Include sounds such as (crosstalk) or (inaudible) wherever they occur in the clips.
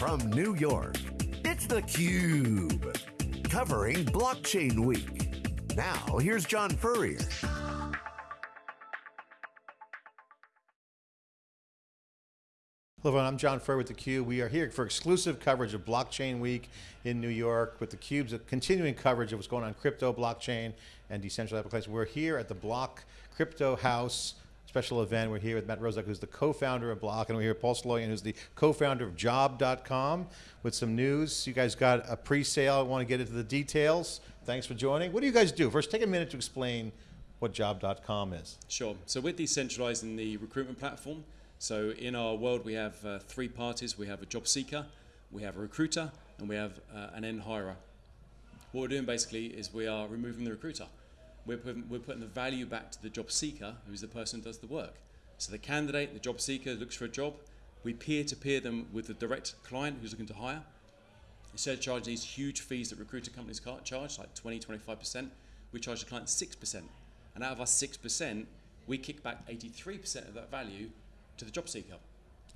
from New York, it's theCUBE. Covering Blockchain Week. Now, here's John Furrier. Hello everyone, I'm John Furrier with theCUBE. We are here for exclusive coverage of Blockchain Week in New York with theCUBE's continuing coverage of what's going on crypto, blockchain, and decentralized applications. We're here at the Block Crypto House special event. We're here with Matt Roszak, who's the co-founder of Bloq, and we're here with Paul Sloyan, who's the co-founder of Job.com with some news. You guys got a pre-sale, I want to get into the details. Thanks for joining. What do you guys do? First, take a minute to explain what Job.com is. Sure, so we're decentralizing the recruitment platform. So in our world, we have uh, three parties. We have a job seeker, we have a recruiter, and we have uh, an end hirer. What we're doing basically is we are removing the recruiter. We're putting, we're putting the value back to the job seeker, who's the person who does the work. So the candidate, the job seeker looks for a job. We peer-to-peer -peer them with the direct client who's looking to hire. Instead of charging these huge fees that recruiter companies can't charge, like 20, 25%, we charge the client 6%. And out of our 6%, we kick back 83% of that value to the job seeker.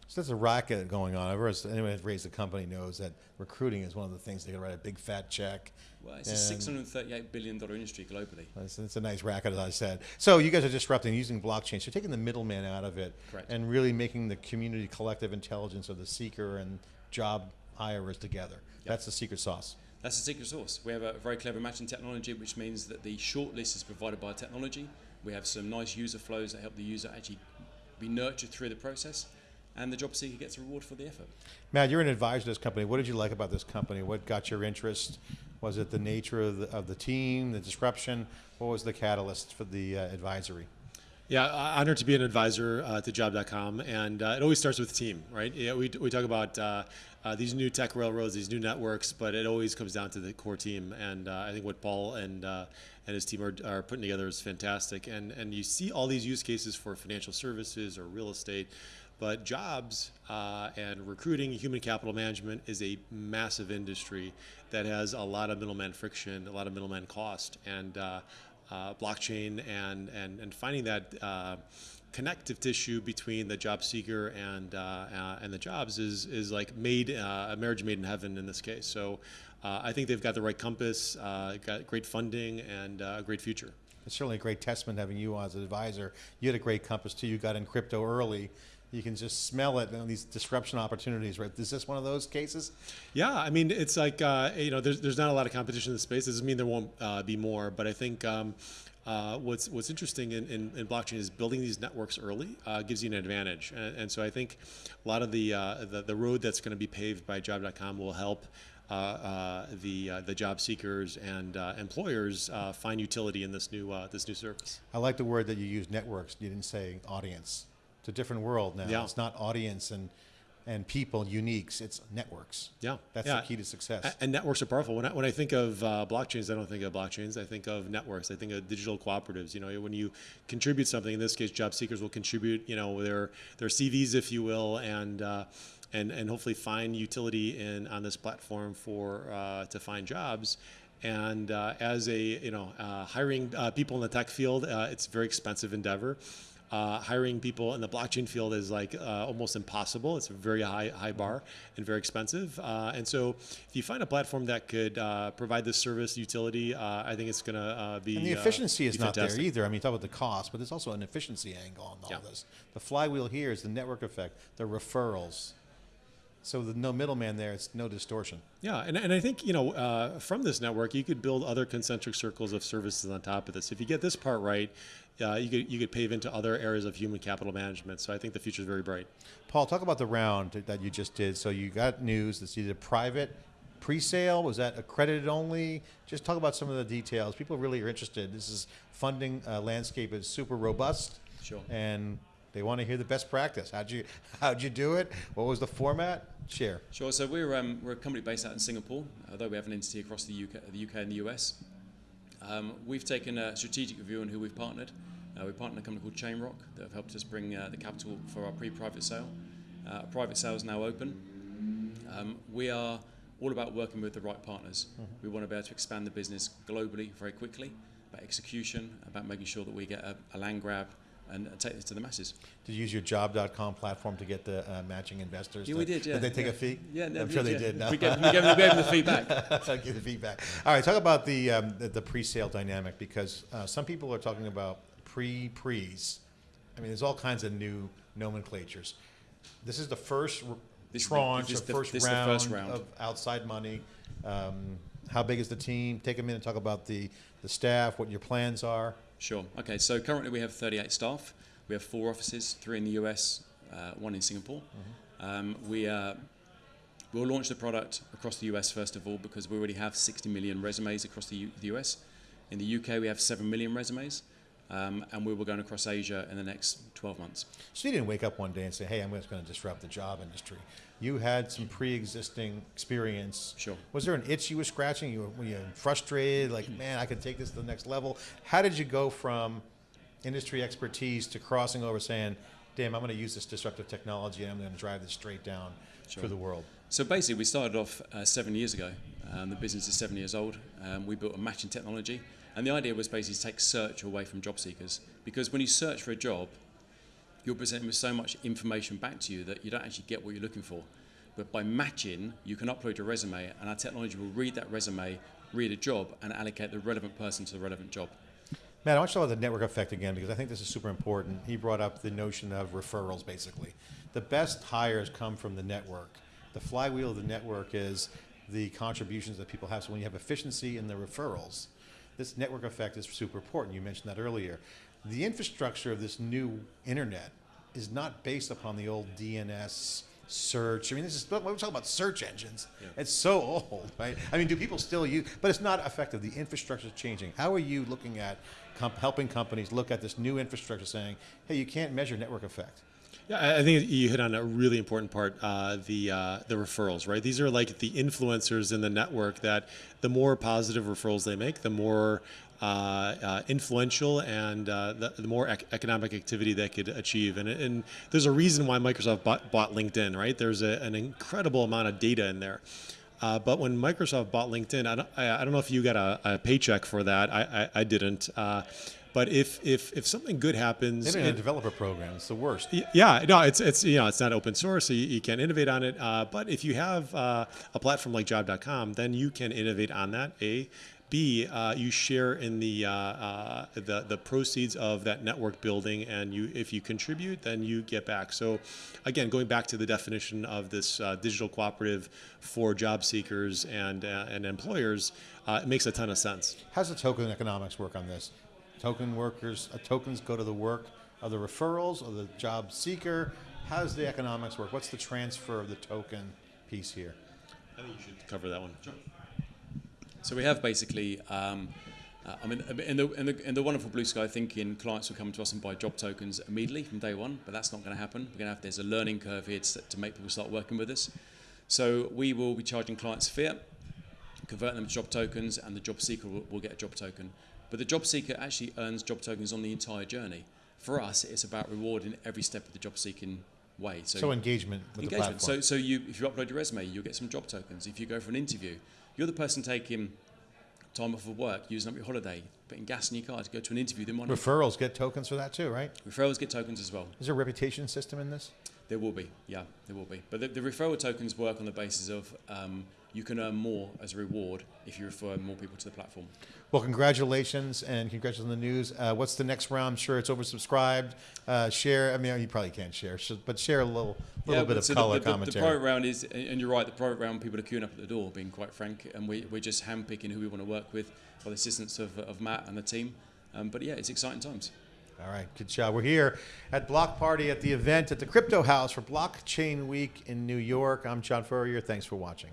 So there's a racket going on. Everyone's, anyone who's raised a company knows that recruiting is one of the things they can write a big fat check. Well, it's a $638 billion industry globally. It's, it's, a nice racket, as I said. So you guys are disrupting using blockchain. So you're taking the middleman out of it Correct. and really making the community collective intelligence of the seeker and job hirers together. Yep. That's the secret sauce. That's the secret sauce. We have a very clever matching technology, which means that the shortlist is provided by technology. We have some nice user flows that help the user actually be nurtured through the process and the job seeker gets a reward for the effort. Matt, you're an advisor to this company. What did you like about this company? What got your interest? Was it the nature of the, of the team, the disruption? What was the catalyst for the uh, advisory? Yeah, honored to be an advisor uh, to Job.com, and uh, it always starts with the team, right? Yeah, we, we talk about uh, uh, these new tech railroads, these new networks, but it always comes down to the core team, and uh, I think what Paul and uh, and his team are, are putting together is fantastic. And and you see all these use cases for financial services or real estate, but jobs uh, and recruiting, human capital management is a massive industry that has a lot of middleman friction, a lot of middleman cost, and uh, uh, blockchain and, and, and finding that uh, connective tissue between the job seeker and, uh, uh, and the jobs is, is like made, a marriage made in heaven in this case. So I think they've got the right compass, got great funding, and a great future. It's certainly a great testament having you on as an advisor. You had a great compass too. You got in crypto early you can just smell it, know, these disruption opportunities, right? Is this one of those cases? Yeah, I mean, it's like, uh, you know, there's, there's not a lot of competition in the space. It doesn't mean there won't uh, be more, but I think um, uh, what's what's interesting in, in, in, blockchain is building these networks early uh, gives you an advantage, and, and, so I think a lot of the uh, the, the, road that's going to be paved by Job.com will help. Uh, the the job seekers and employers find utility in this new this new service. I like the word that you used, networks. You didn't say audience. It's a different world now. Yeah. It's not audience and and people, uniques, it's networks. Yeah. That's yeah. the key to success. And networks are powerful. When I, when I think of uh, blockchains, I don't think of blockchains. I think of networks. I think of digital cooperatives. You know, when you contribute something, in this case, job seekers will contribute, you know, their, their CVs, if you will, and, uh, and, and hopefully find utility in, on this platform for, uh, to find jobs. And uh, as a, you know, uh, hiring uh, people in the tech field, it's a very expensive endeavor. Uh, hiring people in the blockchain field is like uh, almost impossible. It's a very high high bar and very expensive. Uh, and so, if you find a platform that could uh, provide this service utility, uh, I think it's going to uh, be. And the efficiency is not fantastic. there either. I mean, you talk about the cost, but there's also an efficiency angle on all yeah. this. The flywheel here is the network effect, the referrals. So the no middleman there, it's no distortion. Yeah, and, and I think, you know, uh, from this network, you could build other concentric circles of services on top of this. If you get this part right, uh, you, could, you could pave into other areas of human capital management. So I think the future is very bright. Paul, talk about the round that you just did. So you got news that's either private, pre-sale, was that accredited only? Just talk about some of the details. People really are interested. This is funding uh, landscape is super robust. Sure. And they want to hear the best practice. How'd you how'd you do it? What was the format? Share. Sure. So we're um, we're a company based out in Singapore, although we have an entity across the UK, the UK and the US. Um, we've taken a strategic view on who we've partnered. Uh, we partnered a company called ChainRock that have helped us bring uh, the capital for our pre-private sale. Uh, our private sale is now open. Um, we are all about working with the right partners. Mm -hmm. We want to be able to expand the business globally very quickly, about execution, about making sure that we get a, a land grab and take this to the masses. Did you use your job.com platform to get the uh, matching investors? Yeah, to- we did. Yeah. Did they take yeah. a fee? Yeah, no, I'm sure they yeah. did. No? We gave, we gave, we gave them the feedback. (laughs) Give the feedback. All right, talk about the um, the, the pre-sale dynamic because uh, some people are talking about pre-pre's. I mean, there's all kinds of new nomenclatures. This is the first This tranche, this the- first, this is the round first round. of outside money. Um, how big is the team? Take a minute talk about the, the staff, what your plans are. Sure. Okay. So currently we have 38 staff. We have four offices, three in the US, uh, one in Singapore. Um, we uh, we'll launch the product across the US first of all because we already have 60 million resumes across the, U- the US. In the UK we have 7 million resumes, um, and we were going across Asia in the next 12 months. So you didn't wake up one day and say, "Hey, I'm just going to disrupt the job industry." You had some pre-existing experience. Sure. Was there an itch you were scratching? You were, were you frustrated? Like, man, I could take this to the next level. How did you go from industry expertise to crossing over, saying, "Damn, I'm going to use this disruptive technology and I'm going to drive this straight down for the world"? So basically, we started off uh, seven years ago. Um, the business is seven years old. Um, we built a matching technology, and the idea was basically to take search away from job seekers. Because when you search for a job, you're presented with so much information back to you that you don't actually get what you're looking for. But by matching, you can upload your resume, and our technology will read that resume, read a job, and allocate the relevant person to the relevant job. Matt, I want to talk about the network effect again because I think this is super important. He brought up the notion of referrals, basically. The best hires come from the network. The flywheel of the network is the contributions that people have. So when you have efficiency in the referrals, this network effect is super important. You mentioned that earlier. The infrastructure of this new internet is not based upon the old DNS search. I mean, this is we're talking about search engines. It's so old, right? I mean, do people still use? But it's not effective. The infrastructure is changing. How are you looking at comp- helping companies look at this new infrastructure, saying, "Hey, you can't measure network effect." Yeah, I- think you hit on a really important part, uh, the uh, the referrals, right? These are like the influencers in the network that the more positive referrals they make, the more uh, uh, influential and uh, the, the more ec- economic activity they could achieve. And, and there's a reason why Microsoft bought, bought LinkedIn, right? There's a, an incredible amount of data in there. Uh, but when Microsoft bought LinkedIn, I don't, I, I don't know if you got a, a paycheck for that. I, I, I didn't. Uh, but if, if, if something good happens, They don't have it- a developer program. It's the worst. Yeah, no, it's it's you know it's not open source, so you, you can't innovate on it. Uh, but if you have uh, a platform like Job.com, then you can innovate on that. A, B, uh, you share in the, uh, uh, the the proceeds of that network building, and you if you contribute, then you get back. So, again, going back to the definition of this uh, digital cooperative for job seekers and uh, and employers, uh, it makes a ton of sense. How's the token economics work on this? Token workers, uh, tokens go to the work of the referrals or the job seeker. How does the economics work? What's the transfer of the token piece here? I think you should cover that one. So we have basically, um, uh, I mean, in the, in, the, in the wonderful blue sky thinking, clients will come to us and buy job tokens immediately from day one, but that's not going to happen. We're going to have, there's a learning curve here to, to make people start working with us. So we will be charging clients fiat, convert them to job tokens, and the job seeker will, will get a job token. But the job seeker actually earns job tokens on the entire journey. For us, it's about rewarding every step of the job seeking way. So engagement with engagement. the platform. So, so you, if you upload your resume, you'll get some job tokens. If you go for an interview, you're the person taking time off of work, using up your holiday, putting gas in your car to go to an interview. Then Referrals get tokens for that too, right? referrals get tokens as well. Is there a reputation system in this? There will be, yeah, there will be. But the, the referral tokens work on the basis of um, you can earn more as a reward if you refer more people to the platform. Well, congratulations and congratulations on the news. Uh, what's the next round? I'm sure it's oversubscribed. Uh, share. I mean, you probably can't share, but share a little, little bit of so color the, the, the, commentary. the private round is, and you're right, the private round, people are queuing up at the door, being quite frank, and we, we're just handpicking who we want to work with by the assistance of, of Matt and the team. Um, but yeah, it's exciting times. All right, good job. We're here at Block Party at the event at the Crypto House for Blockchain Week in New York. I'm John Furrier. Thanks for watching.